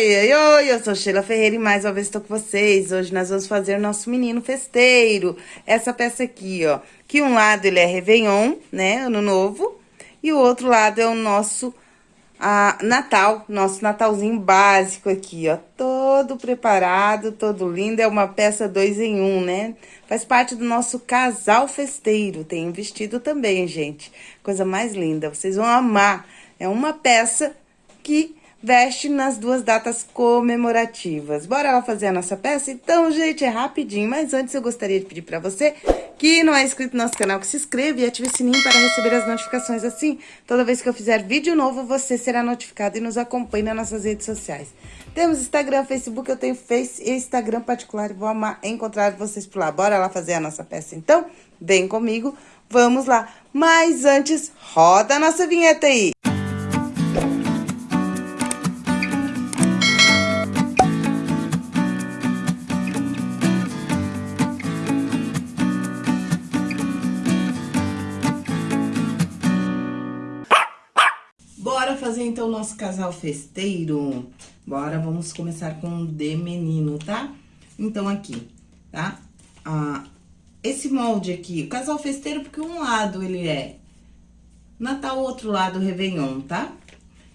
Oi, oi, eu sou Sheila Ferreira e mais uma vez estou com vocês. Hoje nós vamos fazer o nosso menino festeiro. Essa peça aqui, ó, que um lado ele é Réveillon, né, Ano Novo, e o outro lado é o nosso a, Natal, nosso Natalzinho básico aqui, ó, todo preparado, todo lindo. É uma peça dois em um, né? Faz parte do nosso casal festeiro. Tem um vestido também, gente. Coisa mais linda, vocês vão amar. É uma peça que veste nas duas datas comemorativas. Bora lá fazer a nossa peça? Então, gente, é rapidinho, mas antes eu gostaria de pedir para você que não é inscrito no nosso canal, que se inscreva e ative o sininho para receber as notificações assim. Toda vez que eu fizer vídeo novo, você será notificado e nos acompanhe nas nossas redes sociais. Temos Instagram, Facebook, eu tenho Face e Instagram particular vou amar encontrar vocês por lá. Bora lá fazer a nossa peça então? Vem comigo, vamos lá. Mas antes, roda a nossa vinheta aí. Então o nosso casal festeiro? Bora, vamos começar com o de menino, tá? Então, aqui, tá? Ah, esse molde aqui, o casal festeiro, porque um lado ele é Natal, outro lado Réveillon, tá?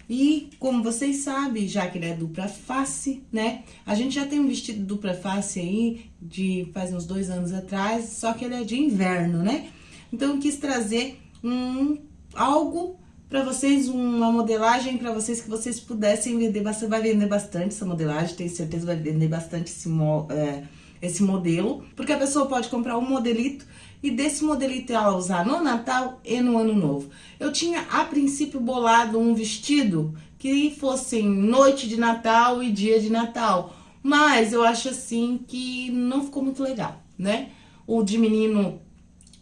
E, como vocês sabem, já que ele é dupla face, né? A gente já tem um vestido dupla face aí, de faz uns dois anos atrás, só que ele é de inverno, né? Então, eu quis trazer um, algo para vocês uma modelagem para vocês que vocês pudessem vender, você vai vender bastante essa modelagem, tenho certeza vai vender bastante esse, é, esse modelo, porque a pessoa pode comprar um modelito e desse modelito ela usar no Natal e no Ano Novo. Eu tinha, a princípio, bolado um vestido que fosse noite de Natal e dia de Natal, mas eu acho assim que não ficou muito legal, né? O de menino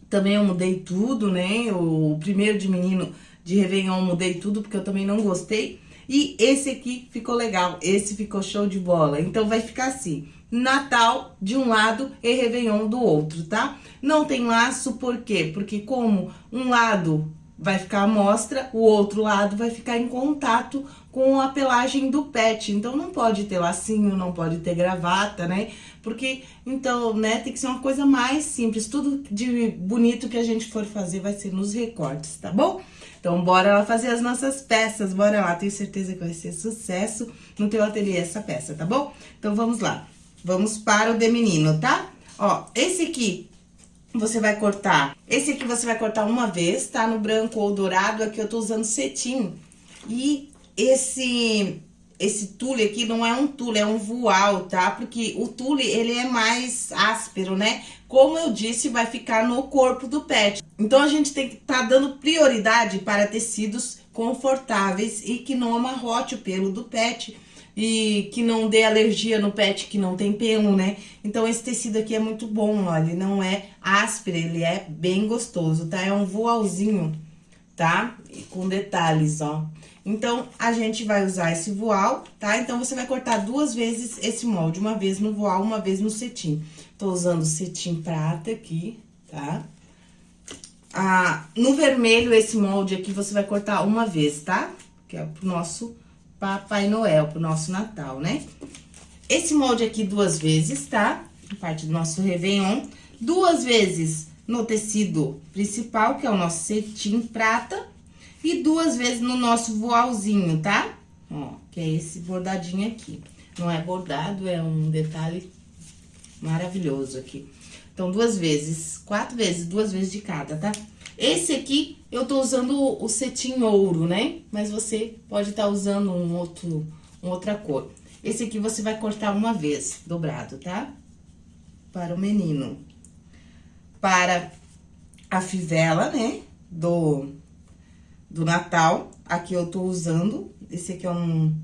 também eu mudei tudo, né? O primeiro de menino de Réveillon mudei tudo porque eu também não gostei. E esse aqui ficou legal, esse ficou show de bola. Então, vai ficar assim, Natal de um lado e Réveillon do outro, tá? Não tem laço, por quê? Porque como um lado vai ficar à mostra, o outro lado vai ficar em contato com a pelagem do pet. Então, não pode ter lacinho, não pode ter gravata, né? Porque, então, né, tem que ser uma coisa mais simples. Tudo de bonito que a gente for fazer vai ser nos recortes, tá bom? Então, bora lá fazer as nossas peças, bora lá. Tenho certeza que vai ser sucesso no teu ateliê essa peça, tá bom? Então, vamos lá. Vamos para o de menino, tá? Ó, esse aqui você vai cortar, esse aqui você vai cortar uma vez, tá? No branco ou dourado, aqui eu tô usando cetim. E esse esse tule aqui não é um tule, é um voal, tá? Porque o tule, ele é mais áspero, né? Como eu disse, vai ficar no corpo do pet. Então, a gente tem que estar tá dando prioridade para tecidos confortáveis e que não amarrote o pelo do pet e que não dê alergia no pet que não tem pelo, né? Então, esse tecido aqui é muito bom, ó, ele não é áspero, ele é bem gostoso, tá? É um voalzinho, tá? Com detalhes, ó. Então, a gente vai usar esse voal, tá? Então, você vai cortar duas vezes esse molde, uma vez no voal, uma vez no cetim. Tô usando cetim prata aqui, tá? Ah, no vermelho, esse molde aqui, você vai cortar uma vez, tá? Que é pro nosso Papai Noel, pro nosso Natal, né? Esse molde aqui duas vezes, tá? Parte do nosso Réveillon. Duas vezes no tecido principal, que é o nosso cetim prata e duas vezes no nosso voalzinho, tá? Ó, que é esse bordadinho aqui. Não é bordado, é um detalhe maravilhoso aqui. Então, duas vezes, quatro vezes, duas vezes de cada, tá? Esse aqui, eu tô usando o cetim ouro, né? Mas você pode estar tá usando um outro, uma outra cor. Esse aqui você vai cortar uma vez, dobrado, tá? Para o menino. Para a fivela, né? Do do Natal. Aqui eu tô usando, esse aqui é um...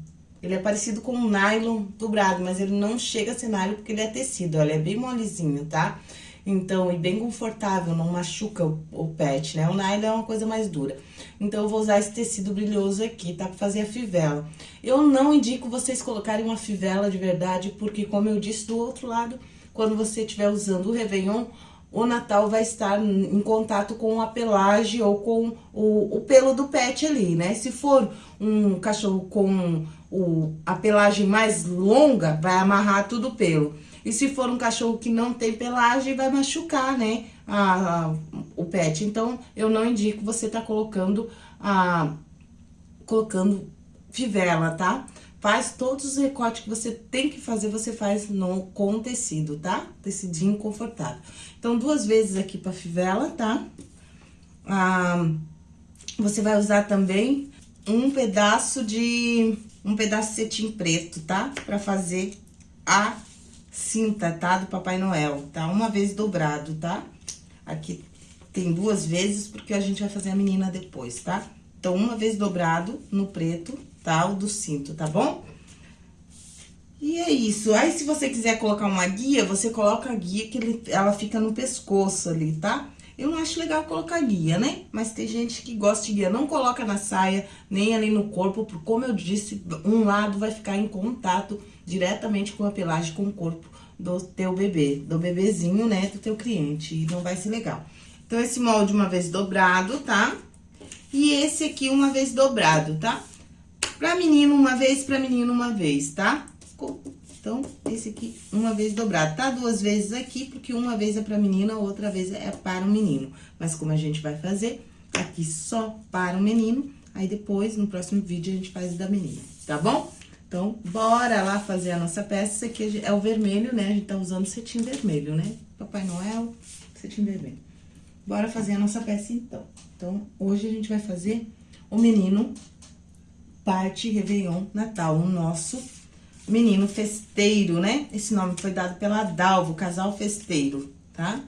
Ele é parecido com um nylon dobrado, mas ele não chega a ser nylon porque ele é tecido, olha, é bem molezinho, tá? Então, e bem confortável, não machuca o, o, pet, né? O nylon é uma coisa mais dura. Então, eu vou usar esse tecido brilhoso aqui, tá? Pra fazer a fivela. Eu não indico vocês colocarem uma fivela de verdade, porque, como eu disse, do outro lado, quando você estiver usando o Réveillon, o Natal vai estar em contato com a pelagem ou com o, o pelo do pet ali, né? Se for um cachorro com o, a pelagem mais longa, vai amarrar tudo o pelo. E se for um cachorro que não tem pelagem, vai machucar, né, a, a o pet. Então, eu não indico você tá colocando a... colocando fivela, tá? Faz todos os recortes que você tem que fazer, você faz no, com tecido, tá? Tecidinho confortável. Então, duas vezes aqui pra fivela, tá? Ah, você vai usar também um pedaço de... um pedaço de cetim preto, tá? Pra fazer a cinta, tá? Do Papai Noel, tá? Uma vez dobrado, tá? Aqui tem duas vezes, porque a gente vai fazer a menina depois, tá? Então, uma vez dobrado no preto, tá? O do cinto, tá bom? E é isso. Aí, se você quiser colocar uma guia, você coloca a guia que ele, ela fica no pescoço ali, tá? Eu não acho legal colocar guia, né? Mas tem gente que gosta de guia. Não coloca na saia, nem ali no corpo, porque, como eu disse, um lado vai ficar em contato diretamente com a pelagem, com o corpo do teu bebê, do bebezinho, né, do teu cliente. E não vai ser legal. Então, esse molde uma vez dobrado, tá? E esse aqui uma vez dobrado, tá? Pra menino uma vez, pra menino uma vez, tá? Então, esse aqui uma vez dobrado, tá? Duas vezes aqui, porque uma vez é pra menina, outra vez é para o menino. Mas como a gente vai fazer aqui só para o menino, aí depois, no próximo vídeo, a gente faz da menina, tá bom? Então, bora lá fazer a nossa peça. Esse aqui é o vermelho, né? A gente tá usando cetim vermelho, né? Papai Noel, cetim vermelho. Bora fazer a nossa peça, então. Então, hoje a gente vai fazer o menino parte Réveillon Natal, o nosso menino festeiro, né? Esse nome foi dado pela Dalvo, casal festeiro, tá?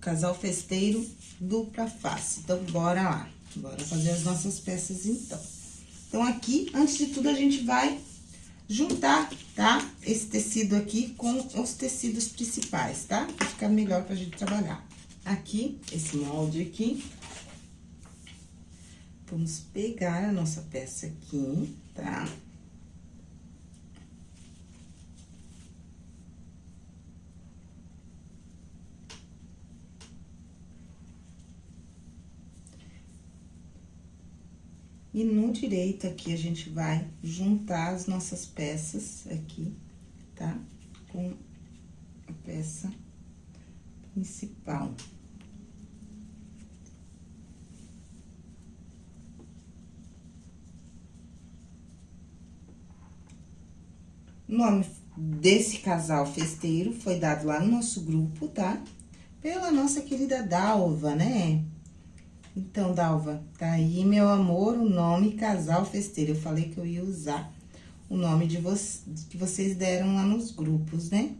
Casal festeiro dupla face. Então, bora lá. Bora fazer as nossas peças, então. Então, aqui, antes de tudo, a gente vai juntar, tá? Esse tecido aqui com os tecidos principais, tá? Pra ficar melhor pra gente trabalhar. Aqui, esse molde aqui, Vamos pegar a nossa peça aqui, tá? E no direito aqui, a gente vai juntar as nossas peças aqui, tá? Com a peça principal. O nome desse casal festeiro foi dado lá no nosso grupo, tá? Pela nossa querida Dalva, né? Então, Dalva, tá aí, meu amor, o nome casal festeiro. Eu falei que eu ia usar o nome de vo que vocês deram lá nos grupos, né?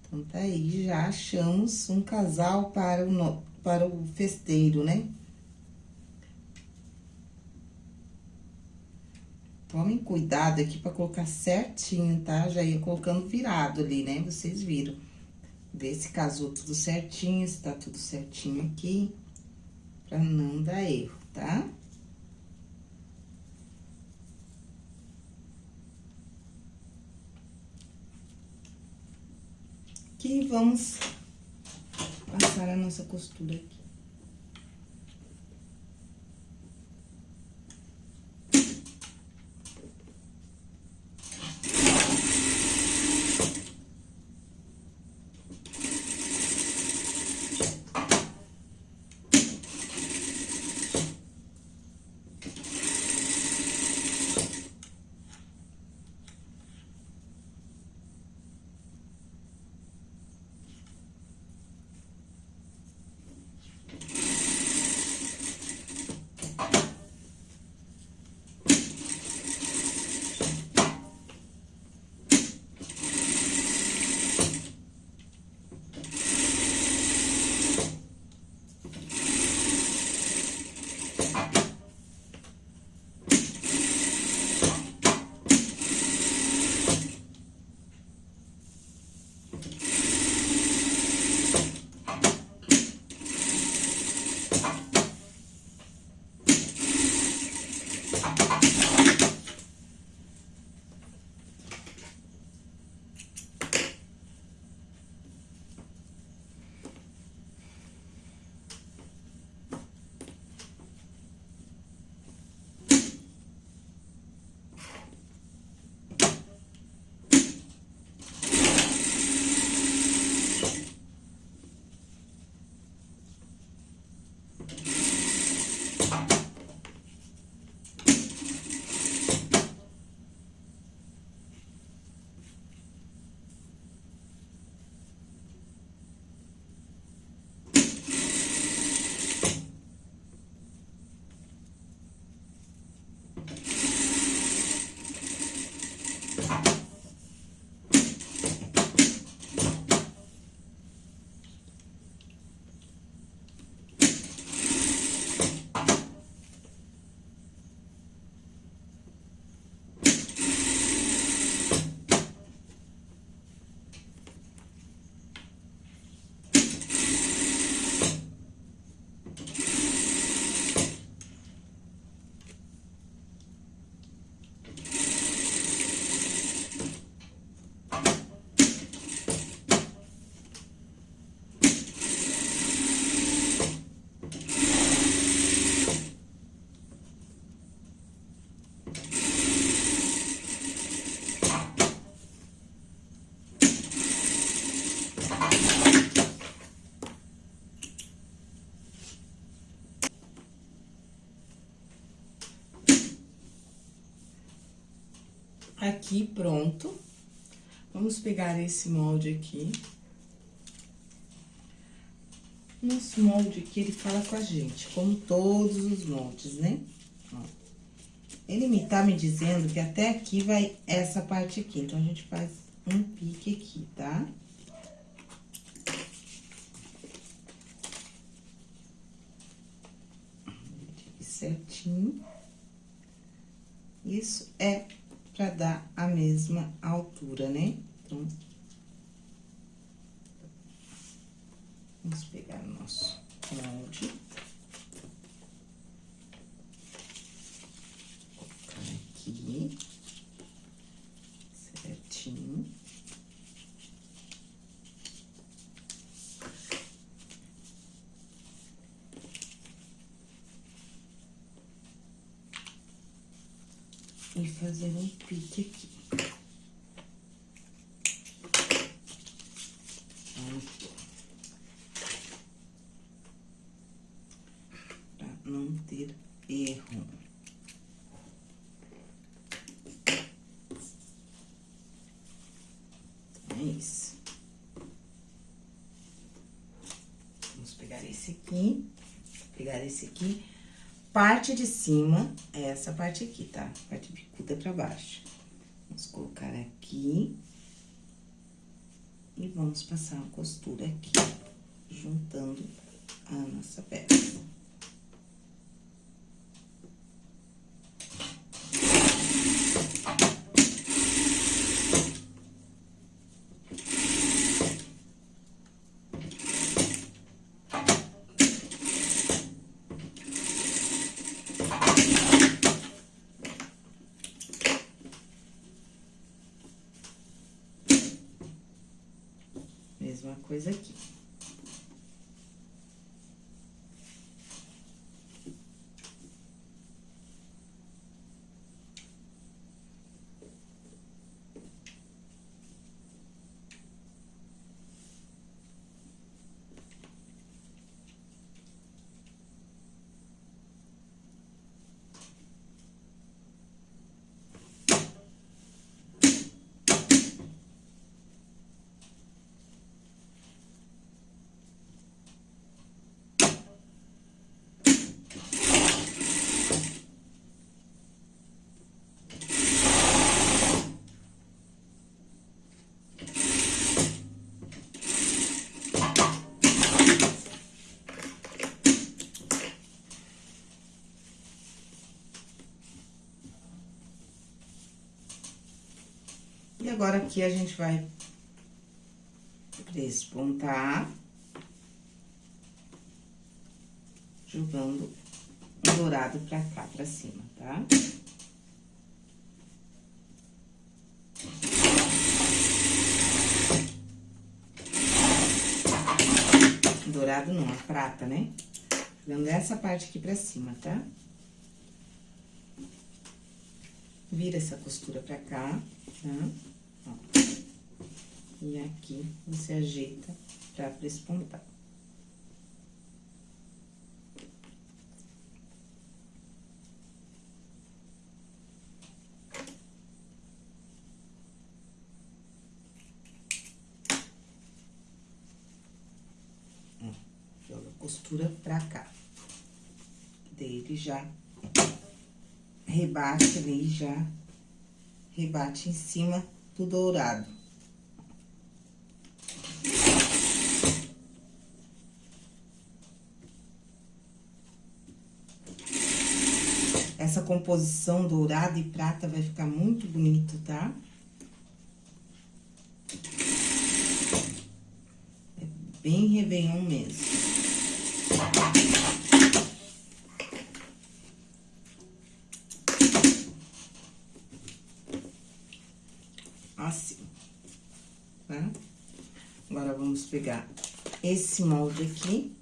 Então, tá aí, já achamos um casal para o, no, para o festeiro, né? Tomem cuidado aqui pra colocar certinho, tá? Já ia colocando virado ali, né? Vocês viram. Vê se casou tudo certinho, se tá tudo certinho aqui. Pra não dar erro, tá? Aqui vamos passar a nossa costura aqui. Aqui, pronto. Vamos pegar esse molde aqui. Nosso molde aqui, ele fala com a gente, como todos os moldes, né? Ó. Ele me tá me dizendo que até aqui vai essa parte aqui, então a gente faz um pique aqui, tá? Certinho. Isso é pra dar a mesma altura, né? Então, vamos pegar o nosso molde. Colocar aqui. Certinho. E fazer um pique aqui. Pra não ter erro. É isso. Vamos pegar esse aqui, pegar esse aqui. Parte de cima é essa parte aqui, tá? Parte bicuda pra baixo. Vamos colocar aqui. E vamos passar a costura aqui, juntando a nossa peça. Mesma coisa aqui. E agora, aqui, a gente vai despontar. Jogando um dourado pra cá, pra cima, tá? Dourado não, a prata, né? Dando essa parte aqui pra cima, tá? Vira essa costura pra cá, tá? E aqui você ajeita pra despontar. Joga a costura pra cá. Daí ele já rebate ali, já rebate em cima do dourado. Essa composição dourada e prata vai ficar muito bonito, tá? É bem Réveillon mesmo. Assim, tá? Agora, vamos pegar esse molde aqui.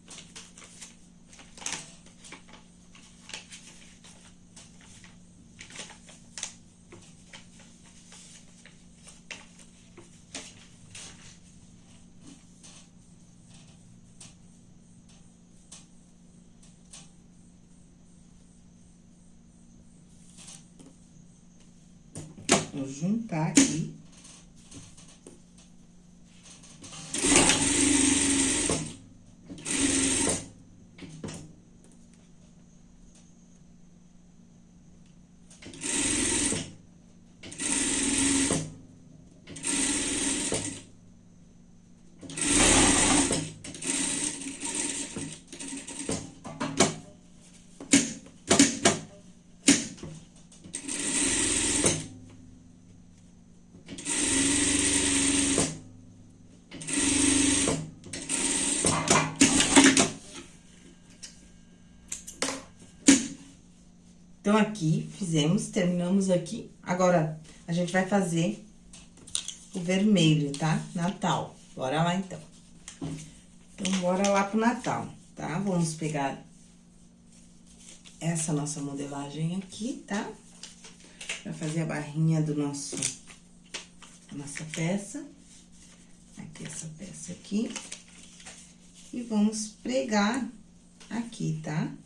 Então, aqui, fizemos, terminamos aqui. Agora, a gente vai fazer o vermelho, tá? Natal. Bora lá, então. Então, bora lá pro Natal, tá? Vamos pegar essa nossa modelagem aqui, tá? Pra fazer a barrinha do nosso... Nossa peça. Aqui, essa peça aqui. E vamos pregar aqui, tá? Tá?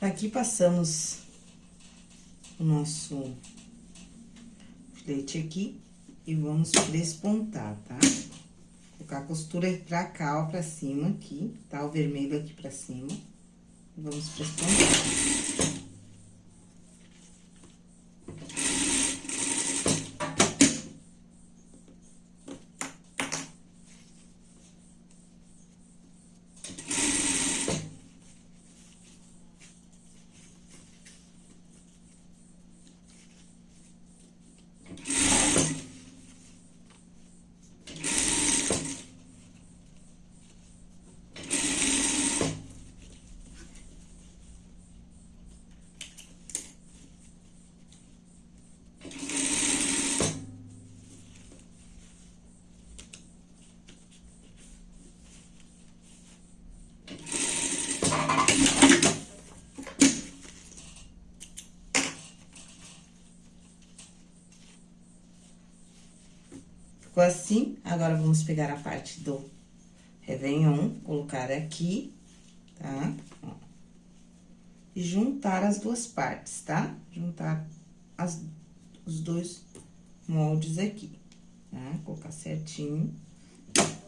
Aqui passamos o nosso filete aqui e vamos despontar, tá? Colocar a costura pra cá, ó, pra cima aqui, tá? O vermelho aqui pra cima. Vamos despontar. Ficou assim, agora vamos pegar a parte do Réveillon, colocar aqui, tá? Ó. E juntar as duas partes, tá? Juntar as, os dois moldes aqui, tá? Colocar certinho,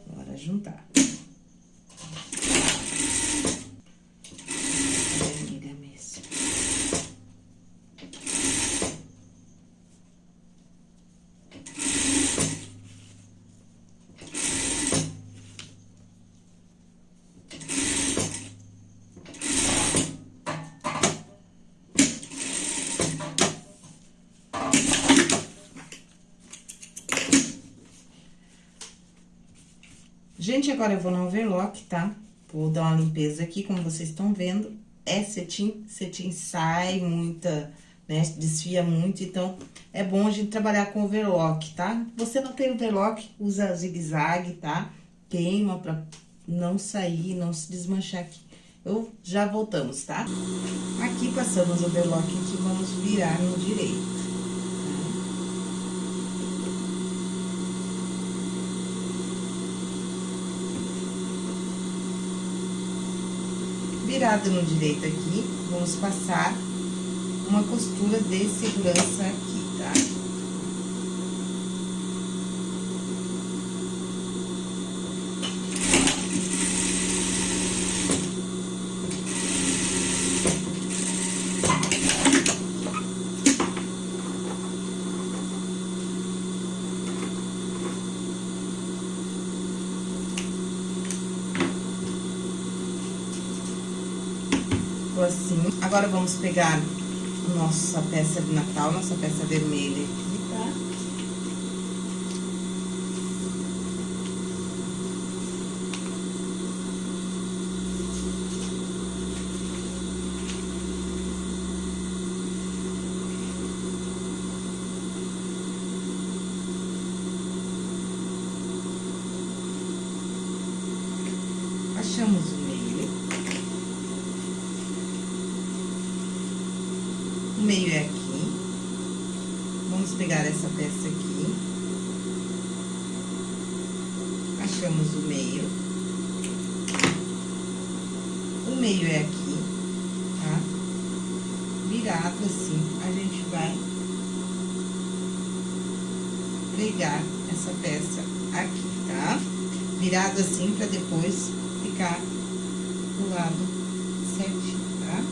agora juntar. Gente, agora eu vou no overlock, tá? Vou dar uma limpeza aqui, como vocês estão vendo. É cetim, cetim sai muita, né? Desfia muito, então é bom a gente trabalhar com overlock, tá? Você não tem overlock, usa zigue-zague, tá? Queima pra não sair, não se desmanchar aqui. Eu já voltamos, tá? Aqui passamos o overlock aqui, vamos virar no direito. Virada no direito aqui, vamos passar uma costura de segurança aqui, tá? Assim. Agora, vamos pegar nossa peça de Natal, nossa peça vermelha aqui, tá? Achamos o meio. O meio é aqui. Vamos pegar essa peça aqui. Achamos o meio. O meio é aqui, tá? Virado assim, a gente vai pregar essa peça aqui, tá? Virado assim pra depois ficar do lado certinho, tá?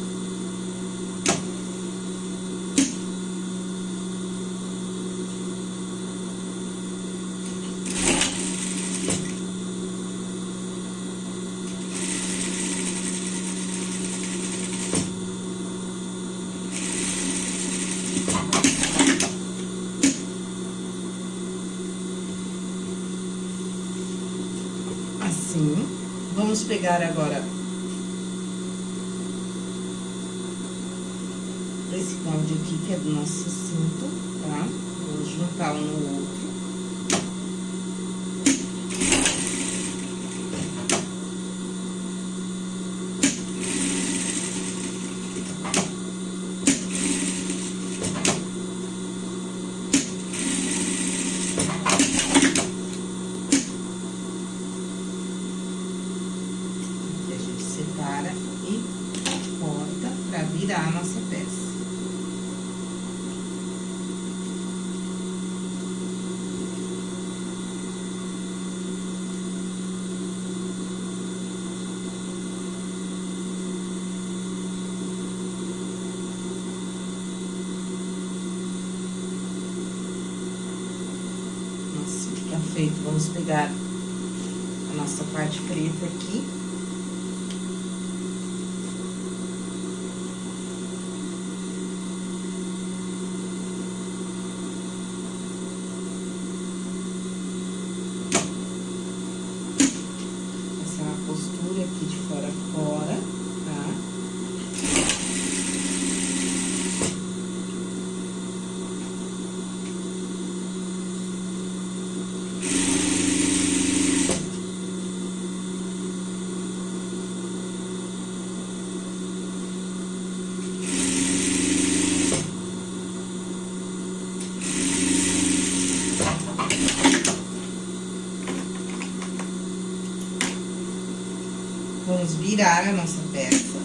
Assim. Vamos pegar agora esse molde aqui, que é do nosso cinto, tá? Vou juntar um no outro. Aqui a gente separa e corta pra virar a nossa peça. Nossa, fica feito. Vamos pegar a nossa parte preta aqui. Essa é a postura aqui de fora a fora, tá? Virar a nossa peça.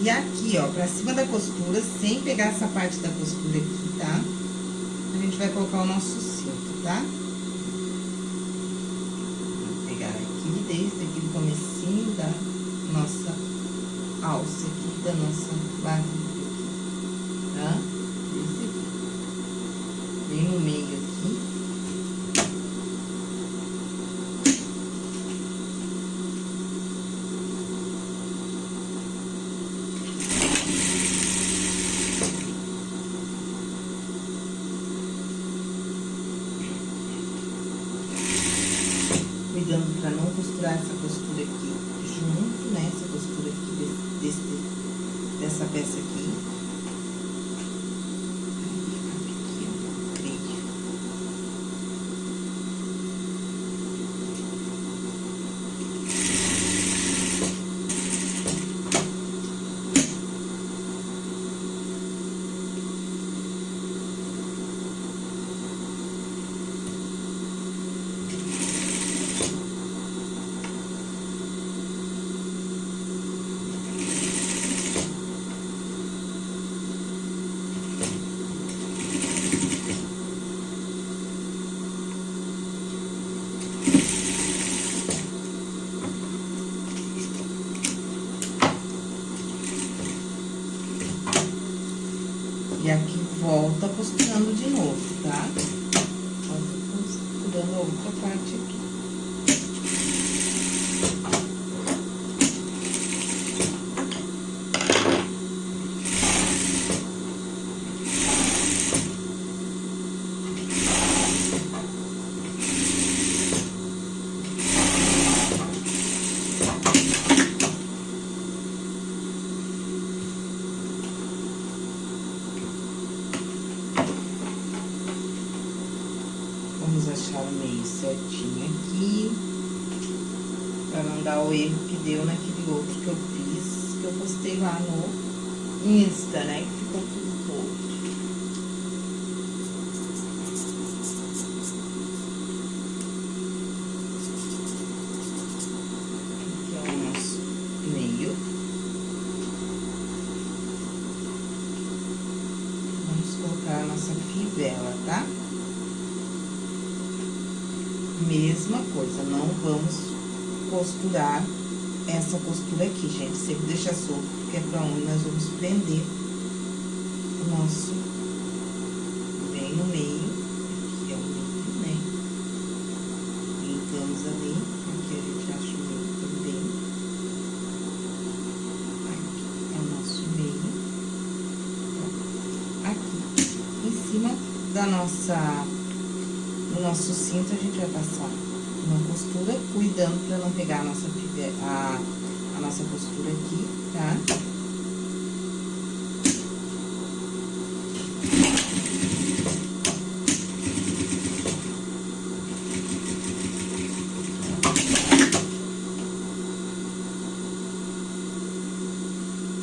E aqui, ó, pra cima da costura, sem pegar essa parte da costura aqui, tá? A gente vai colocar o nosso cinto, tá? Vou pegar aqui, desde aqui do comecinho da nossa alça aqui, da nossa barriga aqui, tá? Desde aqui. Bem no meio aqui. Cuidando pra não costurar essa costura aqui junto, né? Essa costura aqui desse, dessa peça aqui. E aqui volta costurando de novo, tá? Volta costurando a outra parte aqui. Vamos achar o meio certinho aqui. Pra não dar o erro que deu naquele outro que eu fiz, que eu postei lá no Insta, né? Que ficou tudo torto. Aqui é o nosso meio. Vamos colocar a nossa fivela, tá? Mesma coisa, não vamos costurar essa costura aqui, gente. Sempre deixa solto, porque é pra onde nós vamos prender o nosso bem no meio. Aqui é o meio, né? Linkamos ali, aqui a gente acha o meio também. Aqui é o nosso meio. Aqui, em cima da nossa no nosso cinto, a gente vai passar uma costura, cuidando pra não pegar a nossa, a, a nossa costura aqui, tá?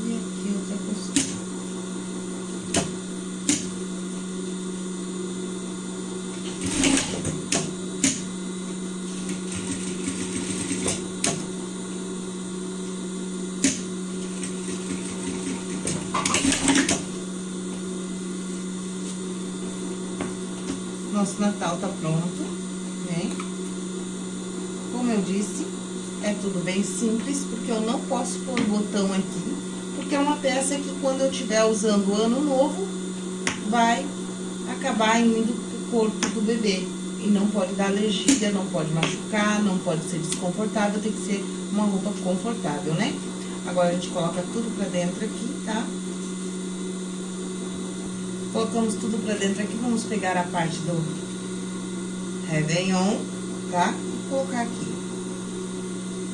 E aqui outra costura. Nosso Natal tá pronto, né? Como eu disse, é tudo bem simples, porque eu não posso pôr botão aqui, porque é uma peça que quando eu estiver usando o ano novo, vai acabar indo pro corpo do bebê. E não pode dar alergia, não pode machucar, não pode ser desconfortável, tem que ser uma roupa confortável, né? Agora, a gente coloca tudo pra dentro aqui, tá? Colocamos tudo pra dentro aqui, vamos pegar a parte do Réveillon, tá? E colocar aqui.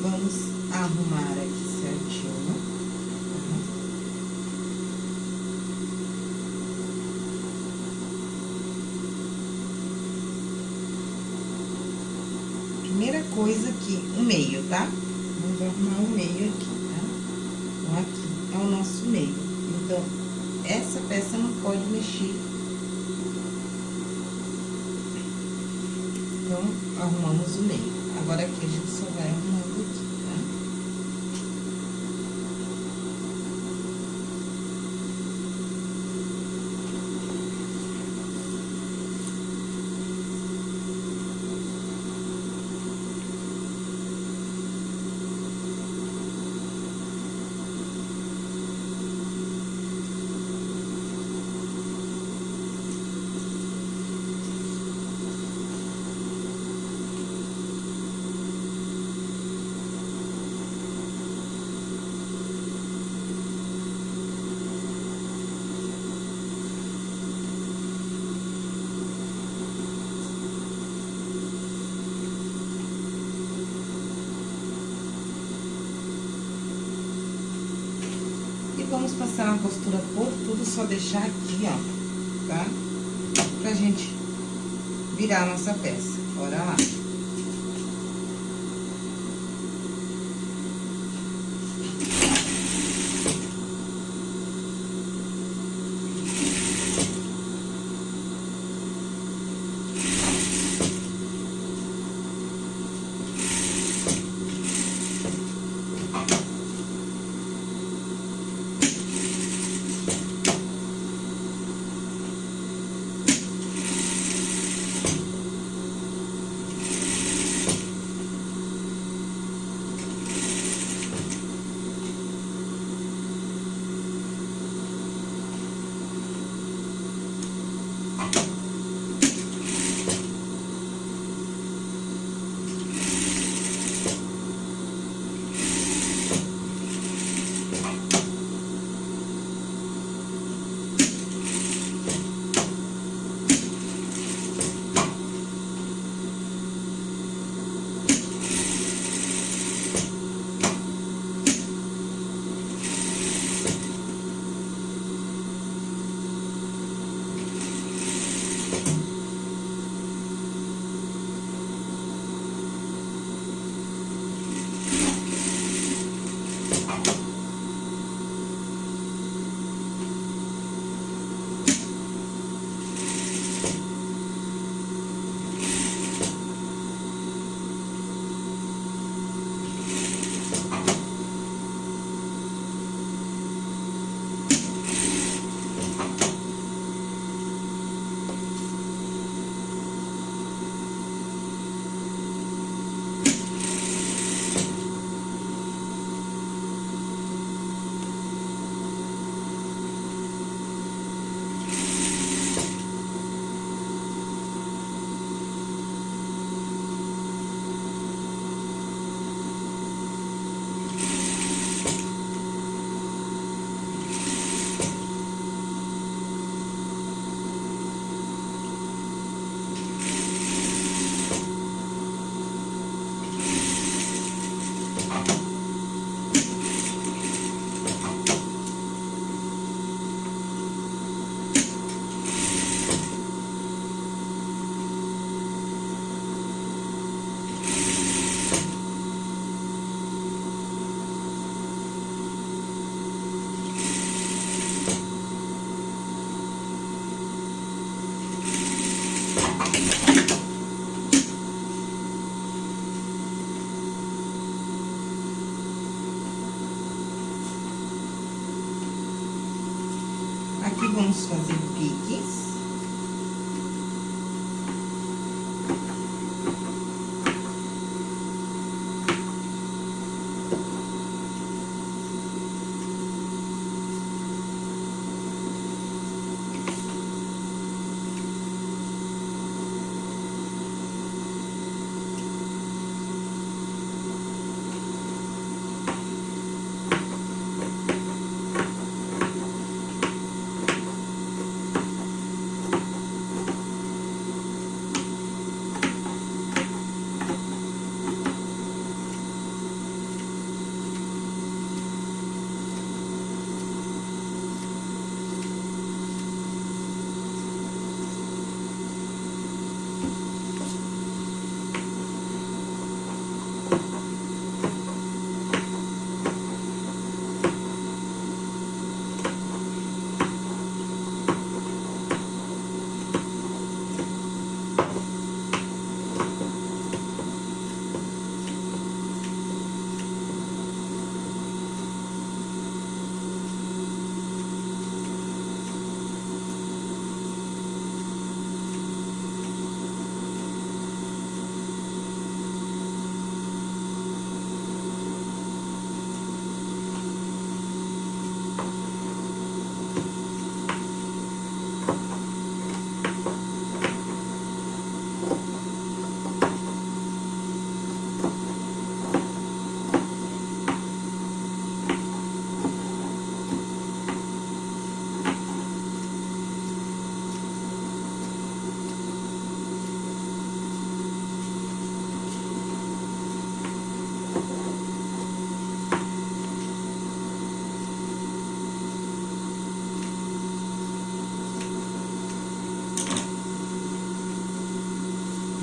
Vamos arrumar aqui certinho. Primeira coisa aqui, o meio, tá? Vamos arrumar o meio aqui, tá? Então, aqui é o nosso meio. Então, essa peça Então, arrumamos o meio. Agora, aqui a gente só vai arrumando passar uma costura por tudo, só deixar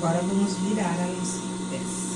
Agora, vamos virar a nossa peça.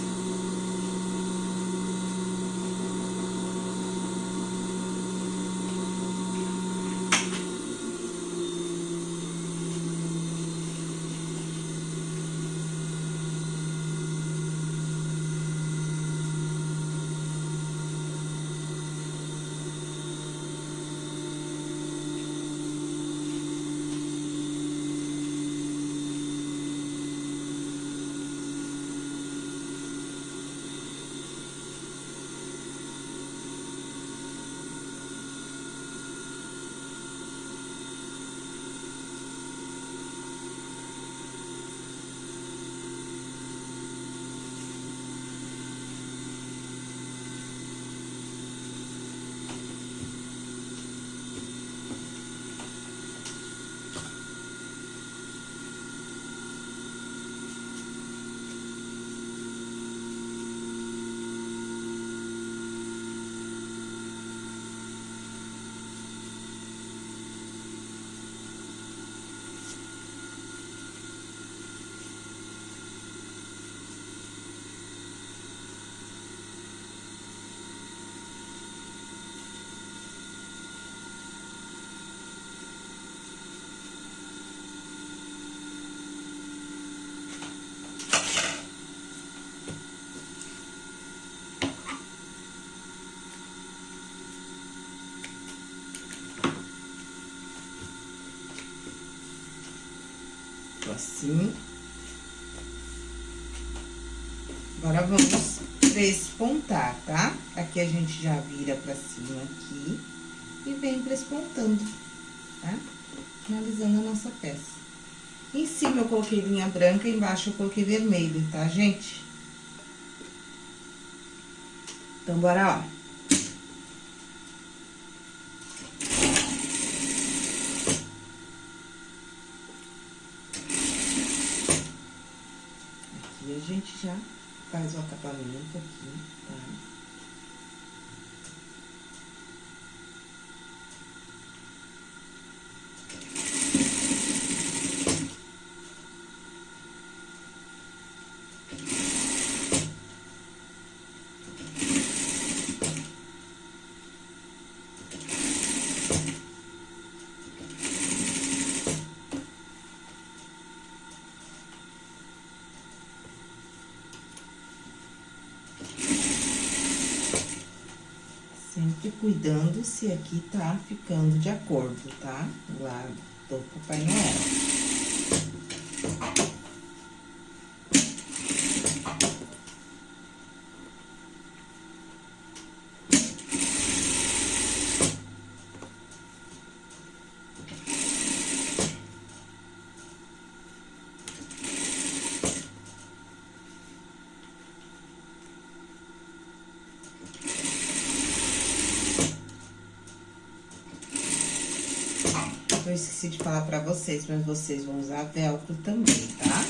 Assim. Agora, vamos prespontar, tá? Aqui a gente já vira pra cima aqui e vem prespontando, tá? Finalizando a nossa peça. Em cima eu coloquei linha branca, embaixo eu coloquei vermelho, tá, gente? Então, bora lá. gente já faz o acabamento aqui, tá? Sempre cuidando se aqui tá ficando de acordo, tá? Lá do Papai Noel. eu esqueci de falar pra vocês, mas vocês vão usar velcro também, tá?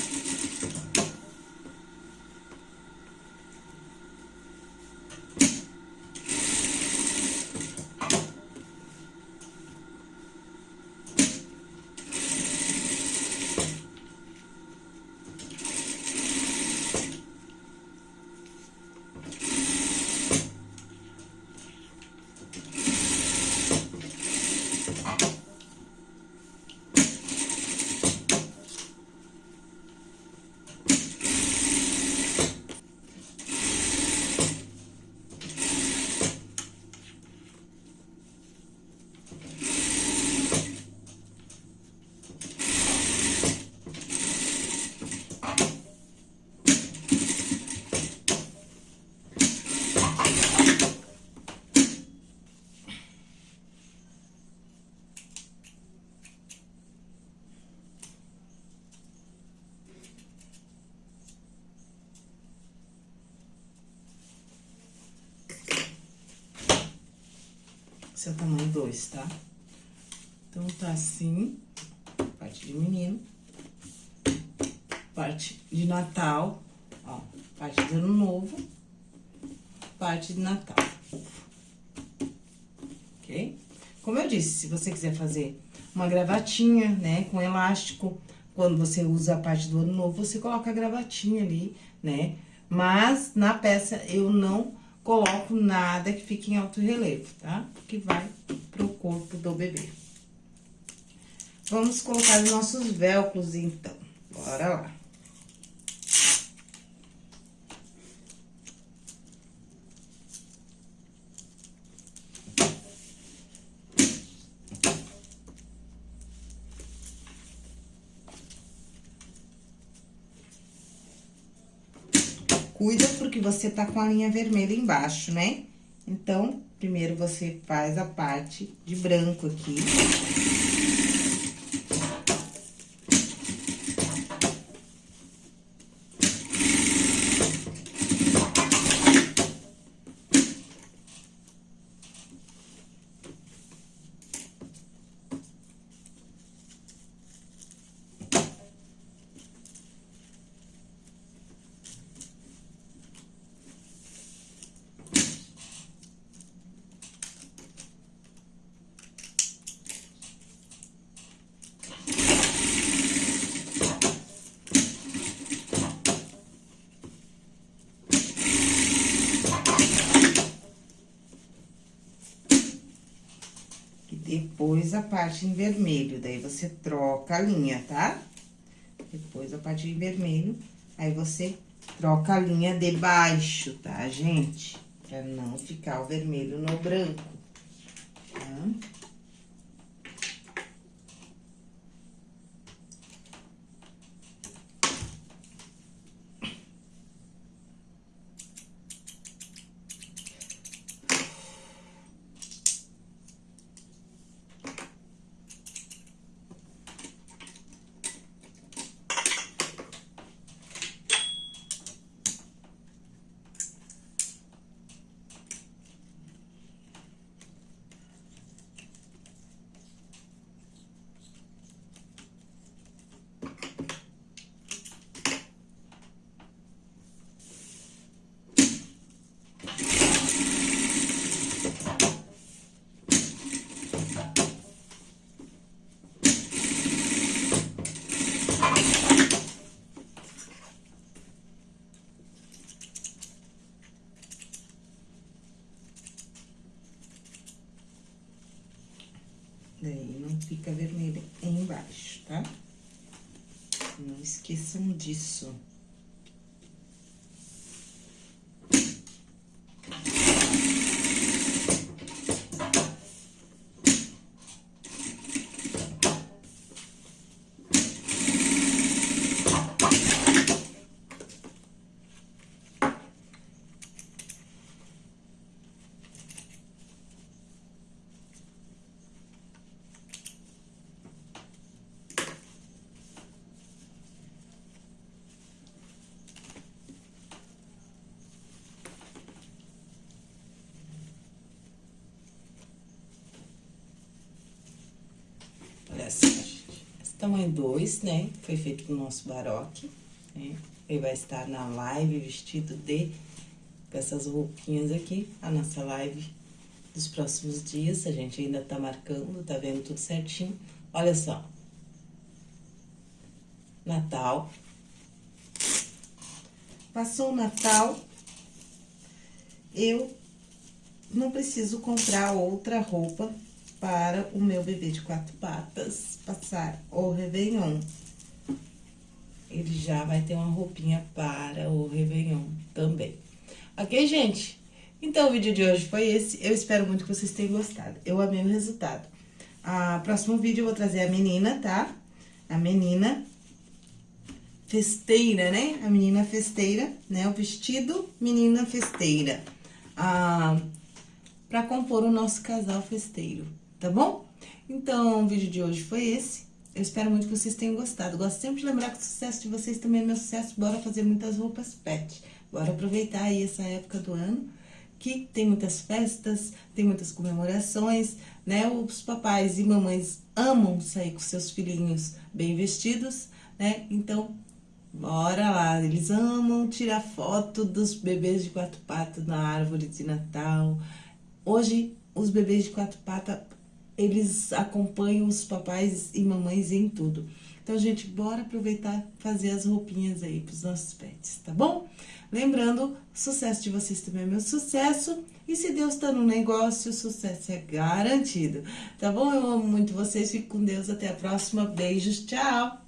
É tamanho 2, tá? Então, tá assim, parte de menino, parte de Natal, ó, parte de Ano Novo, parte de Natal. Ok? Como eu disse, se você quiser fazer uma gravatinha, né, com elástico, quando você usa a parte do ano novo, você coloca a gravatinha ali, né? Mas na peça eu não coloco nada que fique em alto relevo, tá? Que vai pro corpo do bebê. Vamos colocar os nossos velcros, então. Bora lá. Cuida porque você tá com a linha vermelha embaixo, né? Então, primeiro você faz a parte de branco aqui. Depois a parte em vermelho, daí você troca a linha, tá? Depois a parte em vermelho, aí você troca a linha de baixo, tá, gente? Pra não ficar o vermelho no branco, tá? Daí, não fica vermelho embaixo, tá? Não esqueçam disso. Essa, esse tamanho 2, né? Foi feito com o nosso baroque, né? Ele vai estar na live vestido de... Com essas roupinhas aqui, a nossa live dos próximos dias. A gente ainda tá marcando, tá vendo tudo certinho. Olha só. Natal. Passou o Natal, eu não preciso comprar outra roupa para o meu bebê de quatro patas passar o Réveillon. Ele já vai ter uma roupinha para o Réveillon também. Ok, gente? Então, o vídeo de hoje foi esse. Eu espero muito que vocês tenham gostado. Eu amei o resultado. A próximo vídeo eu vou trazer a menina, tá? A menina festeira, né? A menina festeira, né? O vestido menina festeira. Ah, pra compor o nosso casal festeiro tá bom? Então, o vídeo de hoje foi esse. Eu espero muito que vocês tenham gostado. Gosto sempre de lembrar que o sucesso de vocês também é meu sucesso. Bora fazer muitas roupas pet. Bora aproveitar aí essa época do ano, que tem muitas festas, tem muitas comemorações, né? Os papais e mamães amam sair com seus filhinhos bem vestidos, né? Então, bora lá. Eles amam tirar foto dos bebês de quatro patas na árvore de Natal. Hoje, os bebês de quatro patas eles acompanham os papais e mamães em tudo. Então, gente, bora aproveitar fazer as roupinhas aí pros nossos pets, tá bom? Lembrando, sucesso de vocês também é meu sucesso. E se Deus tá no negócio, o sucesso é garantido. Tá bom? Eu amo muito vocês. Fico com Deus. Até a próxima. Beijos. Tchau.